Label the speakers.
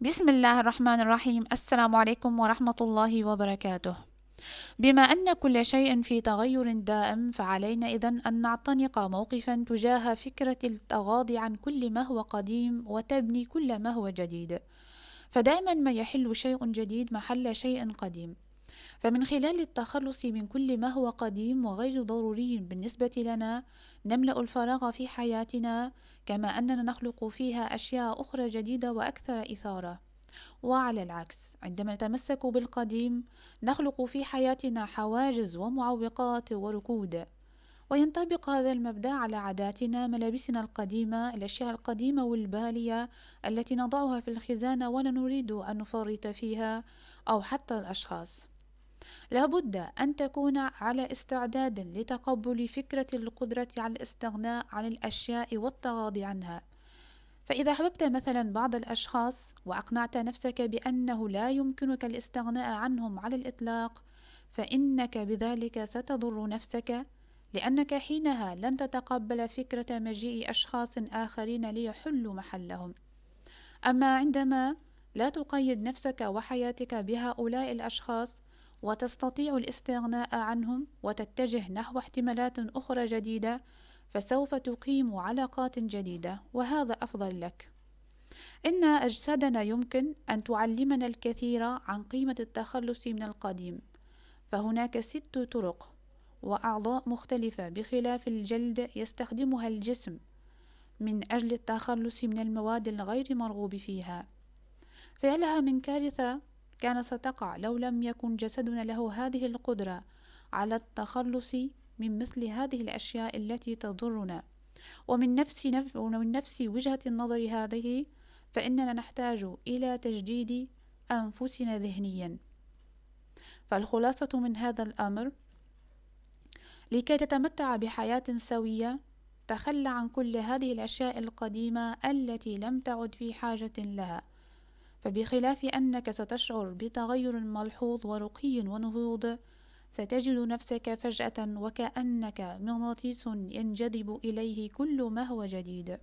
Speaker 1: بسم الله الرحمن الرحيم السلام عليكم ورحمة الله وبركاته بما أن كل شيء في تغير دائم فعلينا إذن أن نعتنق موقفا تجاه فكرة التغاضي عن كل ما هو قديم وتبني كل ما هو جديد فدائما ما يحل شيء جديد محل شيء قديم فمن خلال التخلص من كل ما هو قديم وغير ضروري بالنسبة لنا نملأ الفراغ في حياتنا كما أننا نخلق فيها أشياء أخرى جديدة وأكثر إثارة. وعلى العكس عندما نتمسك بالقديم نخلق في حياتنا حواجز ومعوقات وركود. وينطبق هذا المبدأ على عاداتنا ملابسنا القديمة الأشياء القديمة والبالية التي نضعها في الخزانة ولا نريد أن نفرط فيها أو حتى الأشخاص. لابد أن تكون على استعداد لتقبل فكرة القدرة على الاستغناء عن الأشياء والتغاضي عنها. فإذا أحببت مثلا بعض الأشخاص وأقنعت نفسك بأنه لا يمكنك الاستغناء عنهم على الإطلاق فإنك بذلك ستضر نفسك لأنك حينها لن تتقبل فكرة مجيء أشخاص آخرين ليحلوا محلهم. أما عندما لا تقيد نفسك وحياتك بهؤلاء الأشخاص وتستطيع الاستغناء عنهم وتتجه نحو احتمالات أخرى جديدة فسوف تقيم علاقات جديدة وهذا أفضل لك. إن أجسادنا يمكن أن تعلمنا الكثير عن قيمة التخلص من القديم فهناك ست طرق وأعضاء مختلفة بخلاف الجلد يستخدمها الجسم من أجل التخلص من المواد الغير مرغوب فيها. فيلها من كارثة؟ كان ستقع لو لم يكن جسدنا له هذه القدرة على التخلص من مثل هذه الأشياء التي تضرنا. ومن نفس, نف... ومن نفس وجهة النظر هذه فإننا نحتاج إلى تجديد أنفسنا ذهنيا. فالخلاصة من هذا الأمر لكي تتمتع بحياة سوية تخلى عن كل هذه الأشياء القديمة التي لم تعد في حاجة لها. فبخلاف أنك ستشعر بتغير ملحوظ ورقي ونهوض ستجد نفسك فجأة وكأنك مغناطيس ينجذب إليه كل ما هو جديد.